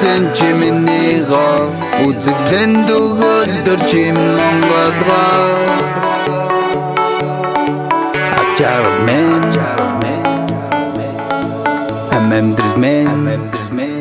sen cimini a U zik the du gal dur cim non gad gal Acharas men Amem driz men